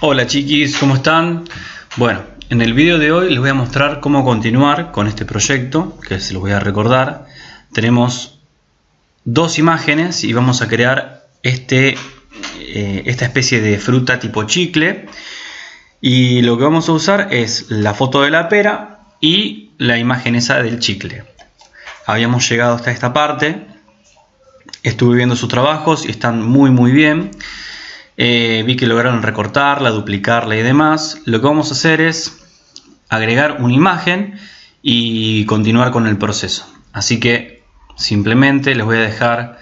Hola chiquis, ¿cómo están? Bueno, en el vídeo de hoy les voy a mostrar cómo continuar con este proyecto, que se los voy a recordar. Tenemos dos imágenes y vamos a crear este, eh, esta especie de fruta tipo chicle. Y lo que vamos a usar es la foto de la pera y la imagen esa del chicle. Habíamos llegado hasta esta parte, estuve viendo sus trabajos y están muy muy bien. Eh, vi que lograron recortarla, duplicarla y demás. Lo que vamos a hacer es agregar una imagen y continuar con el proceso. Así que simplemente les voy a dejar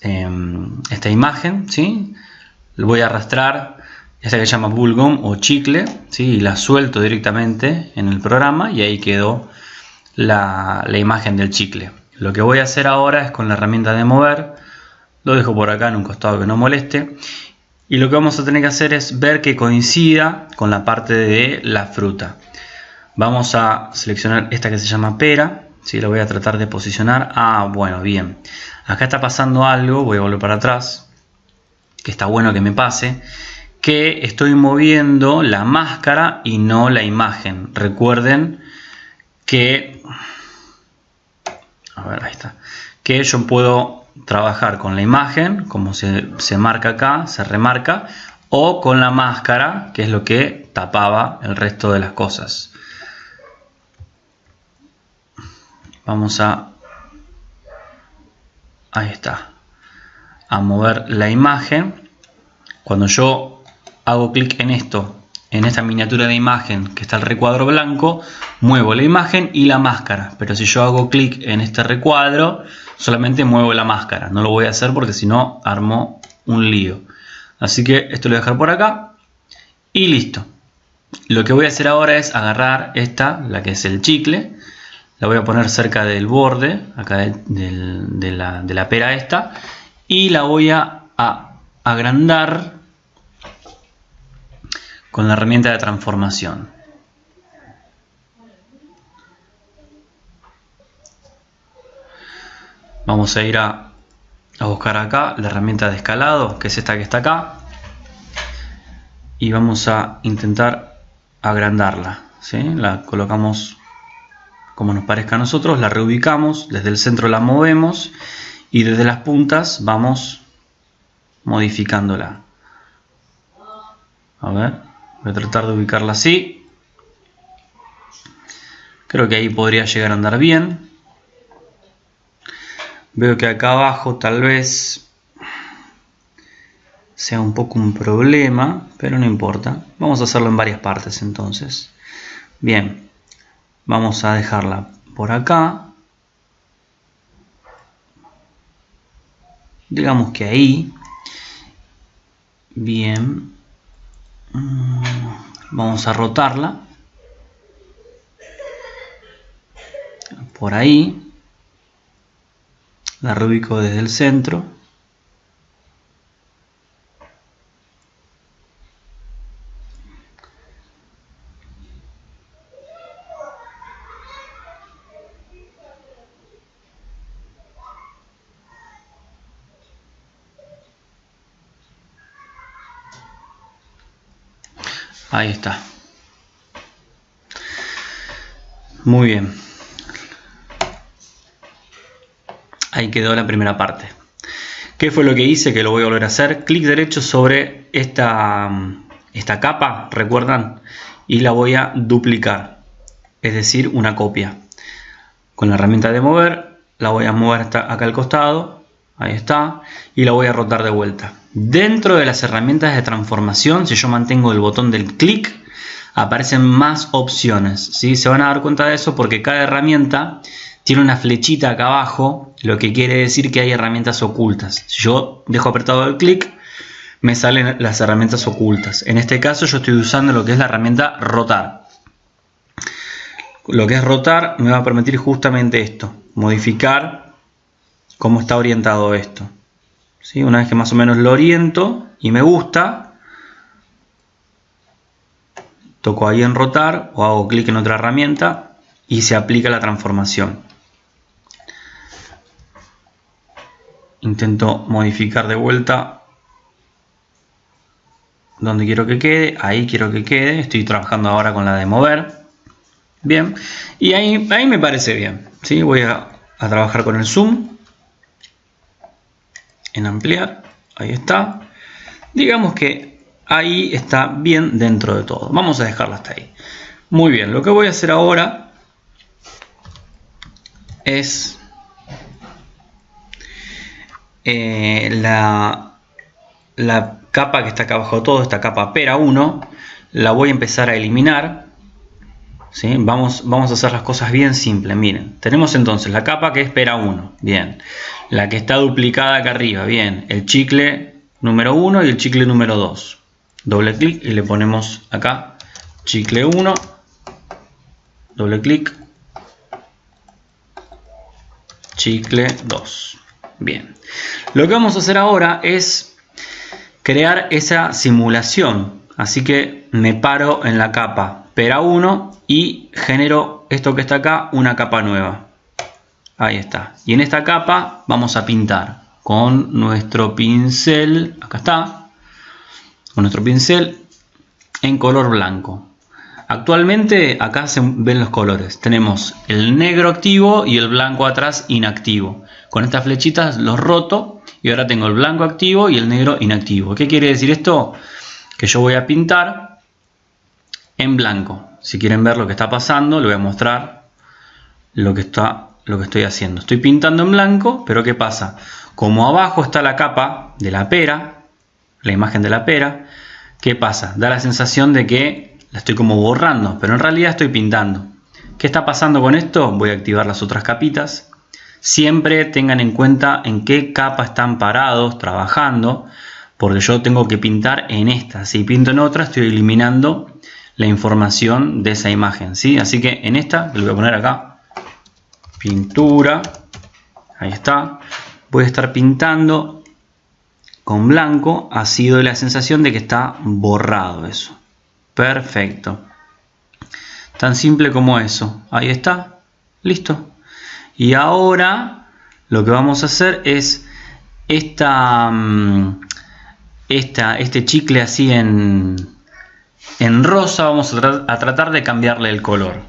em, esta imagen, ¿sí? Lo voy a arrastrar, esta que se llama Bullgum o chicle, ¿sí? y la suelto directamente en el programa y ahí quedó la imagen del chicle. Lo que voy a hacer ahora es con la herramienta de mover, lo dejo por acá en un costado que no moleste. Y lo que vamos a tener que hacer es ver que coincida con la parte de la fruta. Vamos a seleccionar esta que se llama pera si la voy a tratar de posicionar. Ah bueno bien. Acá está pasando algo voy a volver para atrás que está bueno que me pase que estoy moviendo la máscara y no la imagen. Recuerden que a ver ahí está que yo puedo trabajar con la imagen, como se, marca acá, se remarca, o con la máscara, que es lo que tapaba el resto de las cosas. Vamos a... Ahí está. A mover la imagen. Cuando yo hago clic en esto, en esta miniatura de imagen que está el recuadro blanco, muevo la imagen y la máscara. Pero si yo hago clic en este recuadro, solamente muevo la máscara. No lo voy a hacer porque si no armo un lío. Así que esto lo voy a dejar por acá y listo. Lo que voy a hacer ahora es agarrar esta, la que es el chicle, la voy a poner cerca del borde, acá de, la, pera esta, y la voy a agrandar con la herramienta de transformación. Vamos a ir a, buscar acá la herramienta de escalado, que es esta que está acá. Y vamos a intentar agrandarla. La colocamos como nos parezca a nosotros, la reubicamos, desde el centro la movemos y desde las puntas vamos modificándola. A ver, voy a tratar de ubicarla así. Creo que ahí podría llegar a andar bien. Veo que acá abajo tal vez sea un poco un problema, pero no importa. Vamos a hacerlo en varias partes entonces. Bien, vamos a dejarla por acá. Digamos que ahí. Bien. Mm, vamos a rotarla. Por ahí la rubico desde el centro Ahí está. Muy bien. Ahí quedó la primera parte. ¿Qué fue lo que hice? Que lo voy a volver a hacer. Clic derecho sobre esta, esta capa, ¿recuerdan? Y la voy a duplicar, es decir, una copia. Con la herramienta de mover, la voy a mover hasta acá al costado, ahí está, y la voy a rotar de vuelta. Dentro de las herramientas de transformación, si yo mantengo el botón del clic, aparecen más opciones. ¿sí? Se van a dar cuenta de eso porque cada herramienta tiene una flechita acá abajo, lo que quiere decir que hay herramientas ocultas. Si yo dejo apretado el clic, me salen las herramientas ocultas. En este caso yo estoy usando lo que es la herramienta rotar. Lo que es rotar me va a permitir justamente esto, modificar cómo está orientado esto. ¿Sí? Una vez que más o menos lo oriento y me gusta, toco ahí en rotar o hago clic en otra herramienta y se aplica la transformación. intento modificar de vuelta donde quiero que quede, ahí quiero que quede, estoy trabajando ahora con la de mover, bien, y ahí, ahí me parece bien, ¿sí? voy a, a trabajar con el zoom, en ampliar, ahí está, digamos que ahí está bien dentro de todo, vamos a dejarla hasta ahí. Muy bien, lo que voy a hacer ahora es eh, la, la capa que está acá abajo todo, esta capa pera 1, la voy a empezar a eliminar. ¿Sí? Vamos, a hacer las cosas bien simples. Miren, tenemos entonces la capa que es pera 1, bien. La que está duplicada acá arriba, bien. El chicle número 1 y el chicle número 2. Doble clic y le ponemos acá chicle 1, doble clic, chicle 2. Bien, lo que vamos a hacer ahora es crear esa simulación. Así que me paro en la capa pera 1 y genero esto que está acá, una capa nueva. Ahí está. Y en esta capa vamos a pintar con nuestro pincel, acá está, con nuestro pincel en color blanco. Actualmente acá se ven los colores. Tenemos el negro activo y el blanco atrás inactivo. Con estas flechitas los roto y ahora tengo el blanco activo y el negro inactivo. ¿Qué quiere decir esto? Que yo voy a pintar en blanco. Si quieren ver lo que está pasando, les voy a mostrar lo que, está, lo que estoy haciendo. Estoy pintando en blanco, pero ¿qué pasa? Como abajo está la capa de la pera, la imagen de la pera, ¿qué pasa? Da la sensación de que la estoy como borrando, pero en realidad estoy pintando. ¿Qué está pasando con esto? Voy a activar las otras capitas. Siempre tengan en cuenta en qué capa están parados trabajando, porque yo tengo que pintar en esta. Si pinto en otra, estoy eliminando la información de esa imagen. ¿sí? Así que en esta, le voy a poner acá, pintura, ahí está. Voy a estar pintando con blanco, ha sido la sensación de que está borrado eso. Perfecto. Tan simple como eso. Ahí está. Listo. Y ahora lo que vamos a hacer es esta, mm, esta este chicle así en, en rosa. Vamos a, tratar de cambiarle el color.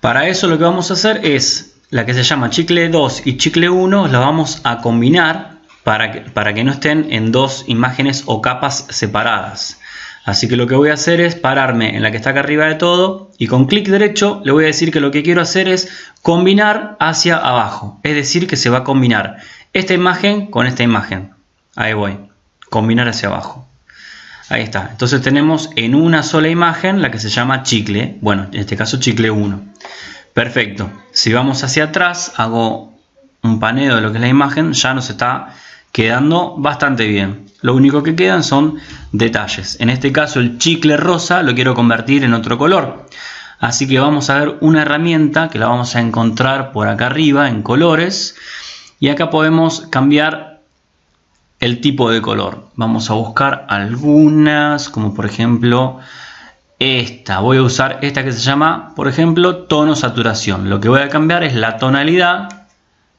Para eso lo que vamos a hacer es la que se llama chicle 2 y chicle 1 la vamos a combinar para que, para que no estén en dos imágenes o capas separadas. Así que lo que voy a hacer es pararme en la que está acá arriba de todo y con clic derecho le voy a decir que lo que quiero hacer es combinar hacia abajo. Es decir, que se va a combinar esta imagen con esta imagen. Ahí voy. Combinar hacia abajo. Ahí está. Entonces tenemos en una sola imagen la que se llama chicle. Bueno, en este caso chicle 1. Perfecto. Si vamos hacia atrás, hago un paneo de lo que es la imagen, ya nos está quedando bastante bien. Lo único que quedan son detalles. En este caso el chicle rosa lo quiero convertir en otro color. Así que vamos a ver una herramienta que la vamos a encontrar por acá arriba en colores. Y acá podemos cambiar el tipo de color. Vamos a buscar algunas, como por ejemplo esta. Voy a usar esta que se llama, por ejemplo, tono saturación. Lo que voy a cambiar es la tonalidad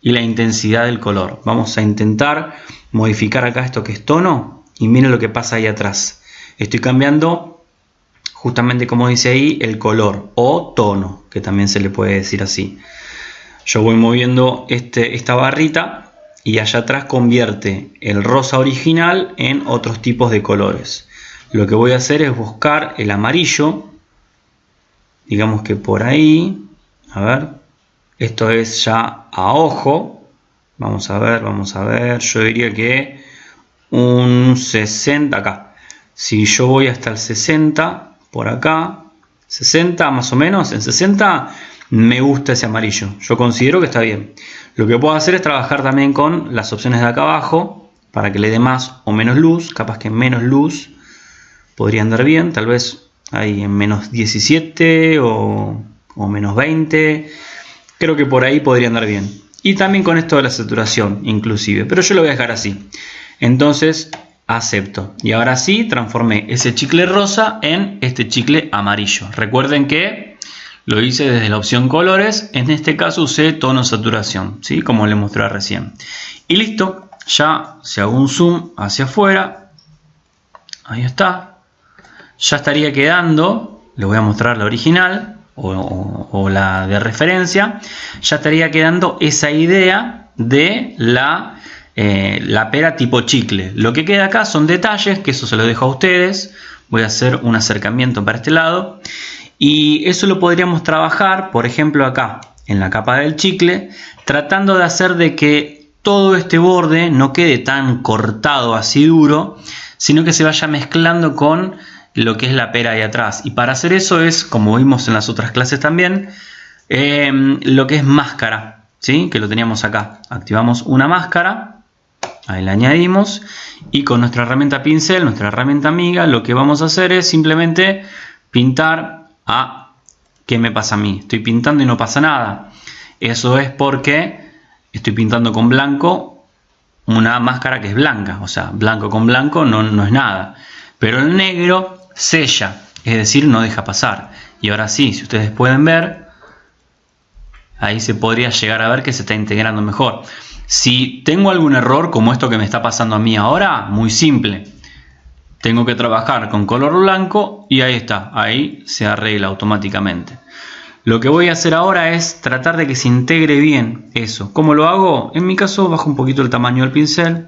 y la intensidad del color. Vamos a intentar modificar acá esto que es tono y miren lo que pasa ahí atrás. Estoy cambiando justamente como dice ahí el color o tono, que también se le puede decir así. Yo voy moviendo este, esta barrita y allá atrás convierte el rosa original en otros tipos de colores. Lo que voy a hacer es buscar el amarillo, digamos que por ahí, a ver, esto es ya a ojo. Vamos a ver, vamos a ver. Yo diría que un 60 acá. Si yo voy hasta el 60 por acá, 60 más o menos, en 60 me gusta ese amarillo. Yo considero que está bien. Lo que puedo hacer es trabajar también con las opciones de acá abajo para que le dé más o menos luz. Capaz que menos luz podría andar bien. Tal vez ahí en menos 17 o, o menos 20 Creo que por ahí podría andar bien. Y también con esto de la saturación, inclusive. Pero yo lo voy a dejar así. Entonces, acepto. Y ahora sí, transformé ese chicle rosa en este chicle amarillo. Recuerden que lo hice desde la opción colores. En este caso usé tono saturación, ¿sí? como le mostré recién. Y listo. Ya si hago un zoom hacia afuera, Ahí está. Ya estaría quedando, le voy a mostrar la original o, la de referencia, ya estaría quedando esa idea de la, eh, la pera tipo chicle. Lo que queda acá son detalles, que eso se lo dejo a ustedes. Voy a hacer un acercamiento para este lado. Y eso lo podríamos trabajar, por ejemplo, acá, en la capa del chicle, tratando de hacer de que todo este borde no quede tan cortado así duro, sino que se vaya mezclando con lo que es la pera ahí atrás. Y para hacer eso es, como vimos en las otras clases también, eh, lo que es máscara, ¿sí? que lo teníamos acá. Activamos una máscara, ahí la añadimos, y con nuestra herramienta pincel, nuestra herramienta amiga, lo que vamos a hacer es simplemente pintar a ¿qué me pasa a mí? Estoy pintando y no pasa nada. Eso es porque estoy pintando con blanco una máscara que es blanca. O sea, blanco con blanco no, no es nada. Pero el negro sella, es decir, no deja pasar. Y ahora sí, si ustedes pueden ver, ahí se podría llegar a ver que se está integrando mejor. Si tengo algún error como esto que me está pasando a mí ahora, muy simple tengo que trabajar con color blanco y ahí está, ahí se arregla automáticamente. Lo que voy a hacer ahora es tratar de que se integre bien eso. ¿Cómo lo hago? En mi caso bajo un poquito el tamaño del pincel.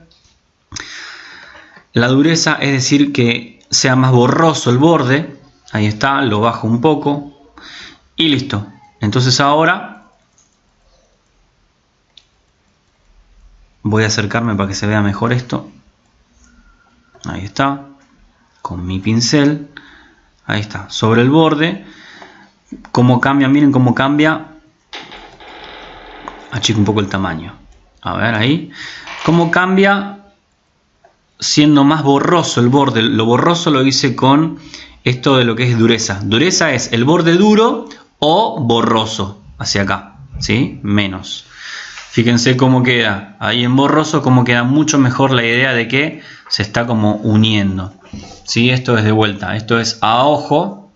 La dureza es decir que sea más borroso el borde. Ahí está, lo bajo un poco. Y listo. Entonces ahora voy a acercarme para que se vea mejor esto. Ahí está con mi pincel, ahí está, sobre el borde, cómo cambia, miren cómo cambia, achico un poco el tamaño, a ver ahí, cómo cambia siendo más borroso el borde, lo borroso lo hice con esto de lo que es dureza, dureza es el borde duro o borroso, hacia acá, ¿sí? Menos. Fíjense cómo queda ahí en borroso, cómo queda mucho mejor la idea de que se está como uniendo. ¿Sí? Esto es de vuelta, esto es a ojo.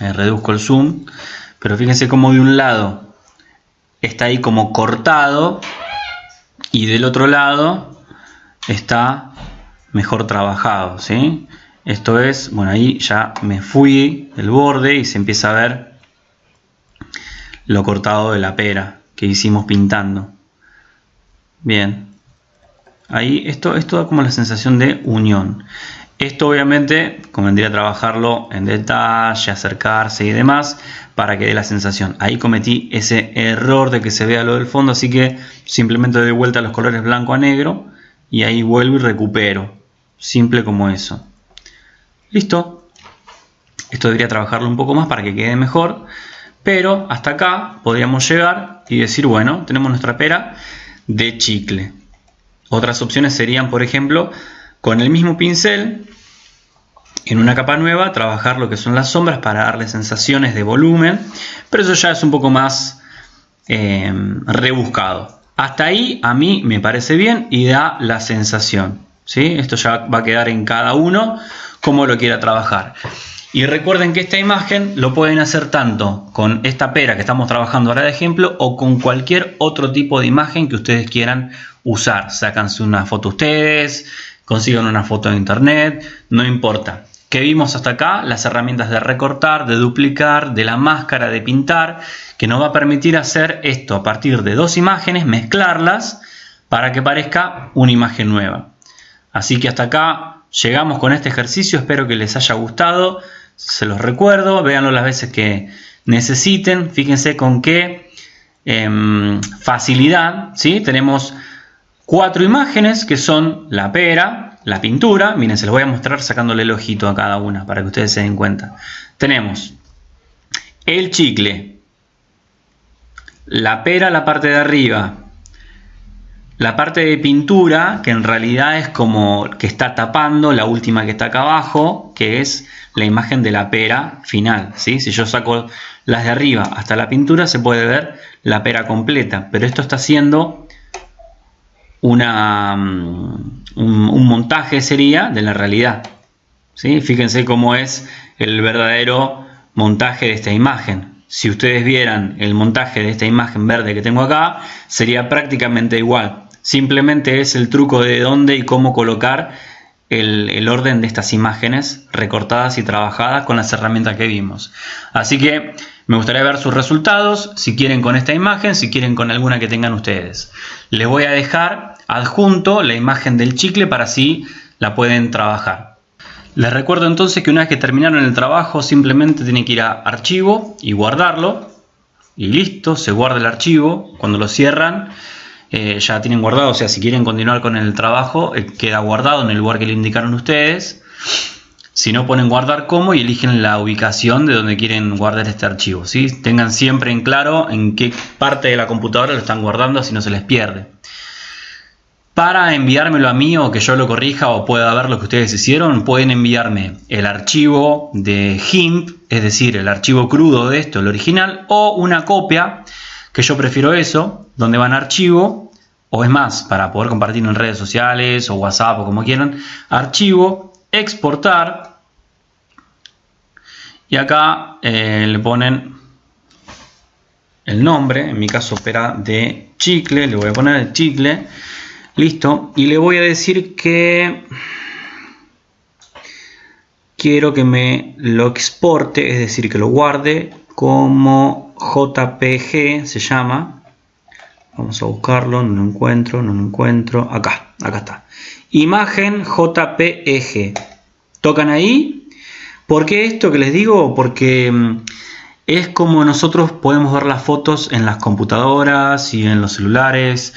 reduzco el zoom, pero fíjense cómo de un lado está ahí como cortado y del otro lado está mejor trabajado. ¿sí? Esto es, bueno, ahí ya me fui el borde y se empieza a ver lo cortado de la pera que hicimos pintando. Bien. Ahí esto, esto da como la sensación de unión. Esto obviamente convendría trabajarlo en detalle, acercarse y demás para que dé la sensación. Ahí cometí ese error de que se vea lo del fondo, así que simplemente doy vuelta los colores blanco a negro y ahí vuelvo y recupero. Simple como eso. Listo. Esto debería trabajarlo un poco más para que quede mejor. Pero hasta acá podríamos llegar y decir, bueno, tenemos nuestra pera de chicle. Otras opciones serían, por ejemplo, con el mismo pincel, en una capa nueva, trabajar lo que son las sombras para darle sensaciones de volumen, pero eso ya es un poco más eh, rebuscado. Hasta ahí a mí me parece bien y da la sensación. ¿sí? Esto ya va a quedar en cada uno como lo quiera trabajar. Y recuerden que esta imagen lo pueden hacer tanto con esta pera que estamos trabajando ahora de ejemplo o con cualquier otro tipo de imagen que ustedes quieran usar. Sácanse una foto ustedes, consigan una foto en internet, no importa. ¿Qué vimos hasta acá? Las herramientas de recortar, de duplicar, de la máscara, de pintar, que nos va a permitir hacer esto a partir de dos imágenes, mezclarlas para que parezca una imagen nueva. Así que hasta acá llegamos con este ejercicio, espero que les haya gustado, se los recuerdo, véanlo las veces que necesiten, fíjense con qué em, facilidad, ¿sí? tenemos cuatro imágenes que son la pera, la pintura, miren, se los voy a mostrar sacándole el ojito a cada una para que ustedes se den cuenta. Tenemos el chicle, la pera la parte de arriba, la parte de pintura, que en realidad es como que está tapando la última que está acá abajo, que es la imagen de la pera final. ¿sí? Si yo saco las de arriba hasta la pintura, se puede ver la pera completa. Pero esto está haciendo una, mm, un, montaje, sería, de la realidad. ¿sí? Fíjense cómo es el verdadero montaje de esta imagen. Si ustedes vieran el montaje de esta imagen verde que tengo acá, sería prácticamente igual. Simplemente es el truco de dónde y cómo colocar el, orden de estas imágenes recortadas y trabajadas con las herramientas que vimos. Así que me gustaría ver sus resultados, si quieren con esta imagen, si quieren con alguna que tengan ustedes. Les voy a dejar adjunto la imagen del chicle para así la pueden trabajar. Les recuerdo entonces que una vez que terminaron el trabajo simplemente tienen que ir a archivo y guardarlo y listo, se guarda el archivo. Cuando lo cierran eh, ya tienen guardado, o sea, si quieren continuar con el trabajo, eh, queda guardado en el lugar que le indicaron ustedes. Si no, ponen guardar como y eligen la ubicación de donde quieren guardar este archivo. ¿sí? Tengan siempre en claro en qué parte de la computadora lo están guardando, si no se les pierde. Para enviármelo a mí o que yo lo corrija o pueda ver lo que ustedes hicieron, pueden enviarme el archivo de GIMP, es decir, el archivo crudo de esto, el original, o una copia, que yo prefiero eso, donde van archivo, o es más, para poder compartirlo en redes sociales o WhatsApp o como quieran, archivo, exportar, y acá eh, le ponen el nombre, en mi caso opera de chicle, le voy a poner el chicle, Listo. Y le voy a decir que quiero que me lo exporte, es decir, que lo guarde como JPG, se llama. Vamos a buscarlo, no lo encuentro, no lo encuentro. Acá, acá está. Imagen JPG. Tocan ahí. ¿Por qué esto que les digo? Porque mm, es como nosotros podemos ver las fotos en las computadoras y en los celulares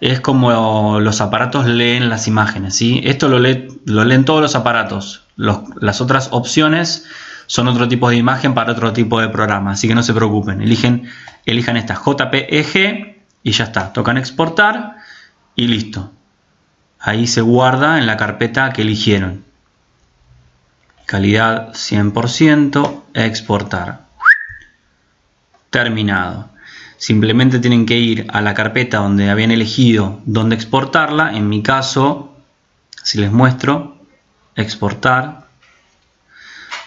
es como los aparatos leen las imágenes. ¿sí? Esto lo, lo leen todos los aparatos. las otras opciones son otro tipo de imagen para otro tipo de programa. Así que no se preocupen. Eligen, elijan esta JPEG y ya está. Tocan exportar y listo. Ahí se guarda en la carpeta que eligieron. Calidad 100%, exportar. Terminado. Simplemente tienen que ir a la carpeta donde habían elegido dónde exportarla. En mi caso, si les muestro, exportar.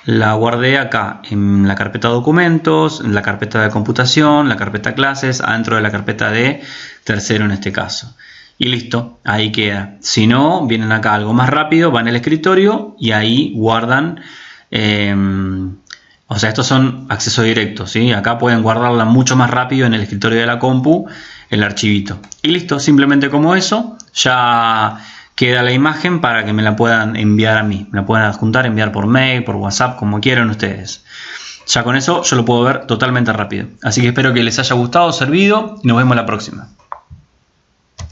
La guardé acá en la carpeta documentos, en la carpeta de computación, la carpeta clases, adentro de la carpeta de tercero en este caso. Y listo, ahí queda. Si no, vienen acá algo más rápido, van al escritorio y ahí guardan eh, o sea, estos son acceso directo, ¿sí? Acá pueden guardarla mucho más rápido en el escritorio de la compu, el archivito. Y listo, simplemente como eso, ya queda la imagen para que me la puedan enviar a mí. Me la pueden adjuntar, enviar por mail, por WhatsApp, como quieran ustedes. Ya con eso yo lo puedo ver totalmente rápido. Así que espero que les haya gustado, servido y nos vemos la próxima.